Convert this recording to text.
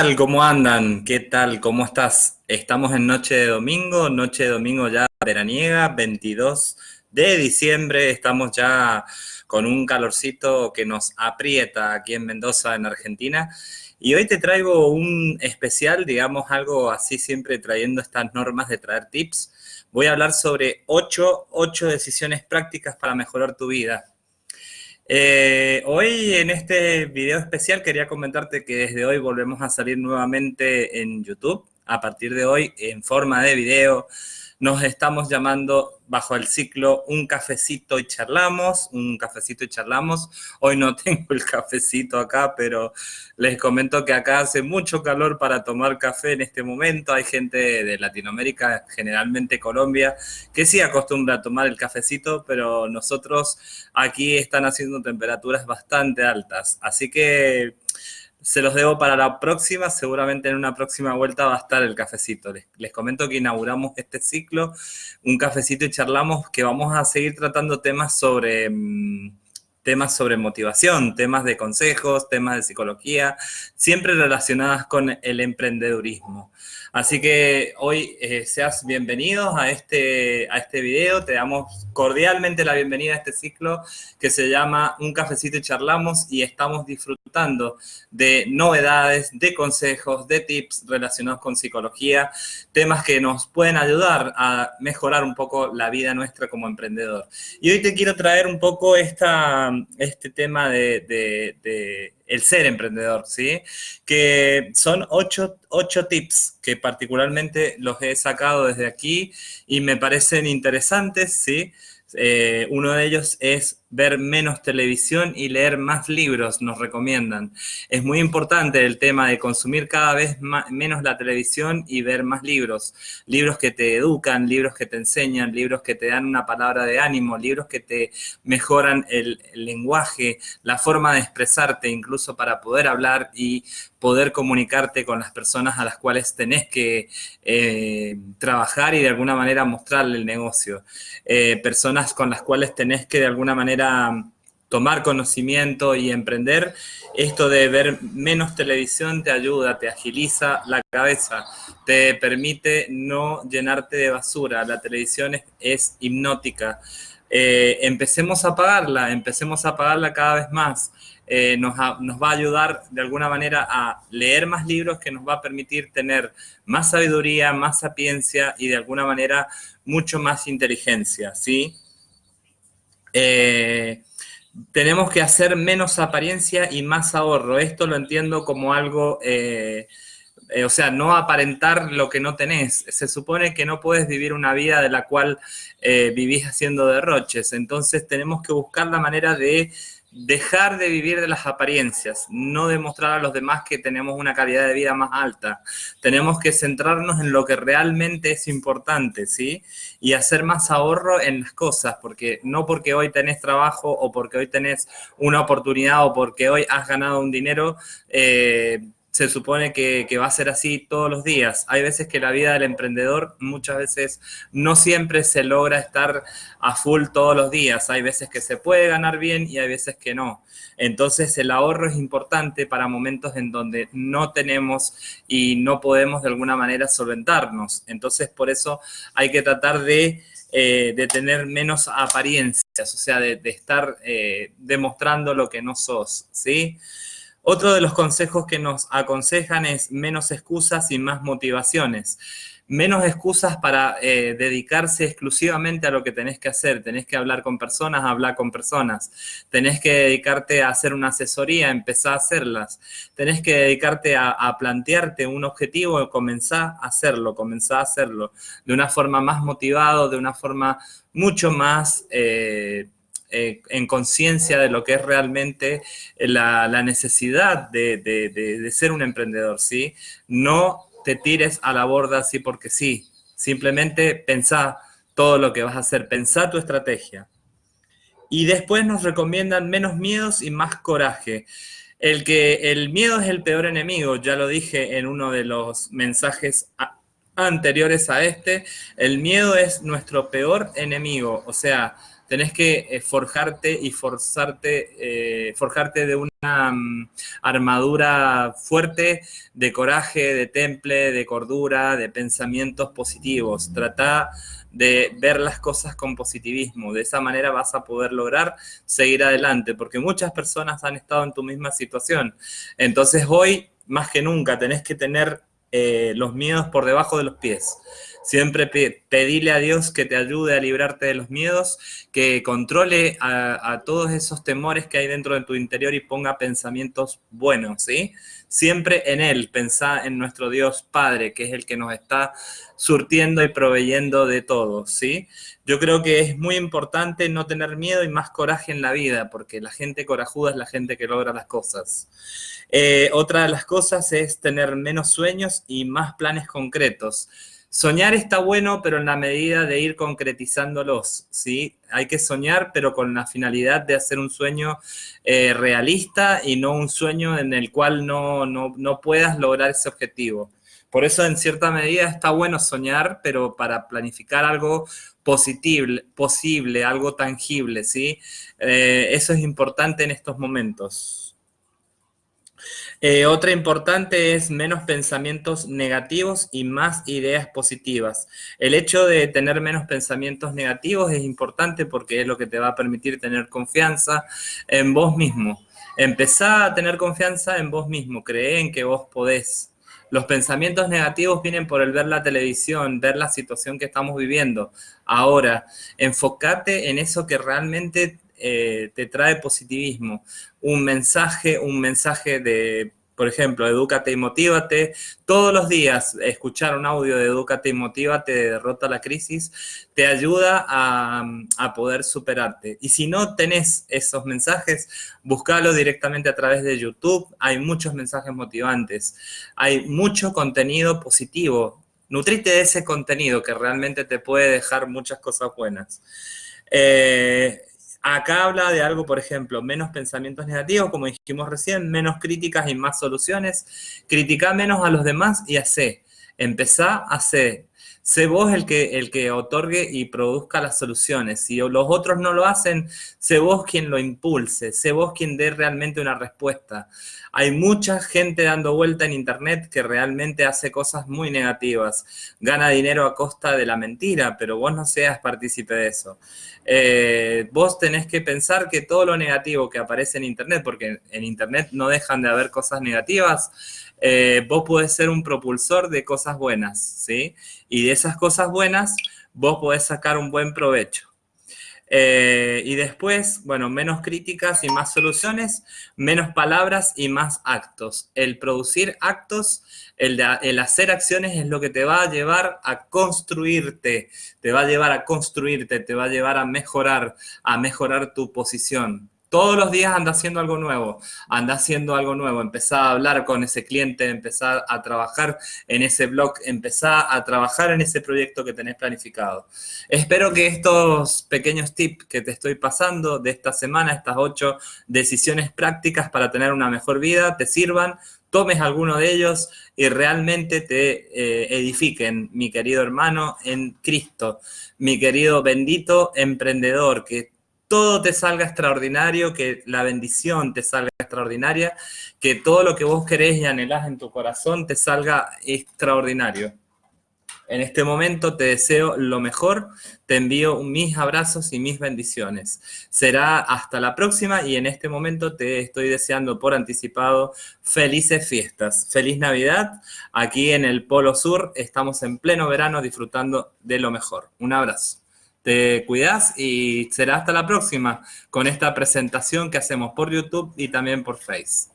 tal? ¿Cómo andan? ¿Qué tal? ¿Cómo estás? Estamos en noche de domingo, noche de domingo ya veraniega, 22 de diciembre. Estamos ya con un calorcito que nos aprieta aquí en Mendoza, en Argentina. Y hoy te traigo un especial, digamos, algo así siempre trayendo estas normas de traer tips. Voy a hablar sobre 8, 8 decisiones prácticas para mejorar tu vida. Eh, hoy en este video especial quería comentarte que desde hoy volvemos a salir nuevamente en YouTube. A partir de hoy, en forma de video, nos estamos llamando bajo el ciclo Un cafecito y charlamos, un cafecito y charlamos. Hoy no tengo el cafecito acá, pero les comento que acá hace mucho calor para tomar café en este momento. Hay gente de Latinoamérica, generalmente Colombia, que sí acostumbra a tomar el cafecito, pero nosotros aquí están haciendo temperaturas bastante altas. Así que se los debo para la próxima, seguramente en una próxima vuelta va a estar el cafecito. Les, comento que inauguramos este ciclo, un cafecito y charlamos que vamos a seguir tratando temas sobre, mm, temas sobre motivación, temas de consejos, temas de psicología, siempre relacionadas con el emprendedurismo. Así que hoy eh, seas bienvenidos a este, a este video, te damos cordialmente la bienvenida a este ciclo que se llama Un cafecito y charlamos y estamos disfrutando de novedades, de consejos, de tips relacionados con psicología, temas que nos pueden ayudar a mejorar un poco la vida nuestra como emprendedor. Y hoy te quiero traer un poco este tema de, de el ser emprendedor, ¿sí? Que son ocho, ocho, tips que particularmente los he sacado desde aquí y me parecen interesantes, ¿sí? Eh, uno de ellos es ver menos televisión y leer más libros, nos recomiendan. Es muy importante el tema de consumir cada vez menos la televisión y ver más libros. Libros que te educan, libros que te enseñan, libros que te dan una palabra de ánimo, libros que te mejoran el, lenguaje, la forma de expresarte, incluso para poder hablar y poder comunicarte con las personas a las cuales tenés que eh, trabajar y de alguna manera mostrarle el negocio. Eh, personas con las cuales tenés que de alguna manera tomar conocimiento y emprender, esto de ver menos televisión te ayuda, te agiliza la cabeza, te permite no llenarte de basura. La televisión es, hipnótica. Eh, empecemos a apagarla, empecemos a apagarla cada vez más. Eh, nos, nos, va a ayudar de alguna manera a leer más libros que nos va a permitir tener más sabiduría, más sapiencia y de alguna manera mucho más inteligencia, ¿sí? Eh, tenemos que hacer menos apariencia y más ahorro. Esto lo entiendo como algo, eh, eh, o sea, no aparentar lo que no tenés. Se supone que no puedes vivir una vida de la cual vivís haciendo derroches. Entonces tenemos que buscar la manera de dejar de vivir de las apariencias, no demostrar a los demás que tenemos una calidad de vida más alta. Tenemos que centrarnos en lo que realmente es importante, ¿sí? Y hacer más ahorro en las cosas, porque no porque hoy tenés trabajo o porque hoy tenés una oportunidad o porque hoy has ganado un dinero, eh, se supone que, va a ser así todos los días. Hay veces que la vida del emprendedor muchas veces no siempre se logra estar a full todos los días. Hay veces que se puede ganar bien y hay veces que no. Entonces el ahorro es importante para momentos en donde no tenemos y no podemos de alguna manera solventarnos. Entonces por eso hay que tratar de... Eh, tener menos apariencias, o sea, de, estar eh, demostrando lo que no sos, ¿sí? Otro de los consejos que nos aconsejan es menos excusas y más motivaciones. Menos excusas para eh, dedicarse exclusivamente a lo que tenés que hacer. Tenés que hablar con personas, hablar con personas. Tenés que dedicarte a hacer una asesoría, empezar a hacerlas. Tenés que dedicarte a, plantearte un objetivo, comenzar a hacerlo, comenzar a hacerlo de una forma más motivada, de una forma mucho más... Eh, eh, en conciencia de lo que es realmente la, necesidad de, ser un emprendedor, ¿sí? No te tires a la borda así porque sí. Simplemente pensá todo lo que vas a hacer, pensá tu estrategia. Y después nos recomiendan menos miedos y más coraje. El que el miedo es el peor enemigo, ya lo dije en uno de los mensajes anteriores a este, el miedo es nuestro peor enemigo, o sea, tenés que eh, forjarte y forzarte, eh, forjarte de una mm, armadura fuerte de coraje, de temple, de cordura, de pensamientos positivos. Trata de ver las cosas con positivismo. De esa manera vas a poder lograr seguir adelante, porque muchas personas han estado en tu misma situación. Entonces hoy, más que nunca, tenés que tener eh, los miedos por debajo de los pies. Siempre pedile a Dios que te ayude a librarte de los miedos, que controle a, todos esos temores que hay dentro de tu interior y ponga pensamientos buenos, ¿sí? Siempre en Él, pensá en nuestro Dios Padre, que es el que nos está surtiendo y proveyendo de todo, ¿sí? Yo creo que es muy importante no tener miedo y más coraje en la vida, porque la gente corajuda es la gente que logra las cosas. Eh, otra de las cosas es tener menos sueños y más planes concretos. Soñar está bueno, pero en la medida de ir concretizándolos, ¿sí? Hay que soñar, pero con la finalidad de hacer un sueño eh, realista y no un sueño en el cual no, no, puedas lograr ese objetivo. Por eso, en cierta medida, está bueno soñar, pero para planificar algo positivo, posible, algo tangible, ¿sí? Eh, eso es importante en estos momentos. Eh, otra importante es menos pensamientos negativos y más ideas positivas. El hecho de tener menos pensamientos negativos es importante porque es lo que te va a permitir tener confianza en vos mismo. Empezá a tener confianza en vos mismo, cree en que vos podés. Los pensamientos negativos vienen por el ver la televisión, ver la situación que estamos viviendo. Ahora, enfócate en eso que realmente eh, te trae positivismo. Un mensaje, un mensaje de, por ejemplo, edúcate y motívate. Todos los días escuchar un audio de edúcate y motívate, de derrota la crisis, te ayuda a, a, poder superarte. Y si no tenés esos mensajes, búscalo directamente a través de YouTube. Hay muchos mensajes motivantes. Hay mucho contenido positivo. Nutrite de ese contenido que realmente te puede dejar muchas cosas buenas. Eh, Acá habla de algo, por ejemplo, menos pensamientos negativos, como dijimos recién, menos críticas y más soluciones. Critica menos a los demás y hace. Empezá a hacer. Sé vos el que, el que otorgue y produzca las soluciones. Si los otros no lo hacen, sé vos quien lo impulse, sé vos quien dé realmente una respuesta. Hay mucha gente dando vuelta en Internet que realmente hace cosas muy negativas. Gana dinero a costa de la mentira, pero vos no seas partícipe de eso. Eh, vos tenés que pensar que todo lo negativo que aparece en Internet, porque en Internet no dejan de haber cosas negativas, eh, vos podés ser un propulsor de cosas buenas, ¿sí? Y de esas cosas buenas, vos podés sacar un buen provecho. Eh, y después, bueno, menos críticas y más soluciones, menos palabras y más actos. El producir actos, el, el, hacer acciones es lo que te va a llevar a construirte, te va a llevar a construirte, te va a llevar a mejorar, a mejorar tu posición. Todos los días anda haciendo algo nuevo, anda haciendo algo nuevo, empezá a hablar con ese cliente, empezá a trabajar en ese blog, empezá a trabajar en ese proyecto que tenés planificado. Espero que estos pequeños tips que te estoy pasando de esta semana, estas ocho decisiones prácticas para tener una mejor vida, te sirvan, tomes alguno de ellos y realmente te eh, edifiquen, mi querido hermano, en Cristo, mi querido bendito emprendedor, que todo te salga extraordinario, que la bendición te salga extraordinaria, que todo lo que vos querés y anhelás en tu corazón te salga extraordinario. En este momento te deseo lo mejor, te envío mis abrazos y mis bendiciones. Será hasta la próxima y en este momento te estoy deseando por anticipado felices fiestas. Feliz Navidad. Aquí en el Polo Sur estamos en pleno verano disfrutando de lo mejor. Un abrazo. Te cuidas y será hasta la próxima con esta presentación que hacemos por YouTube y también por Face.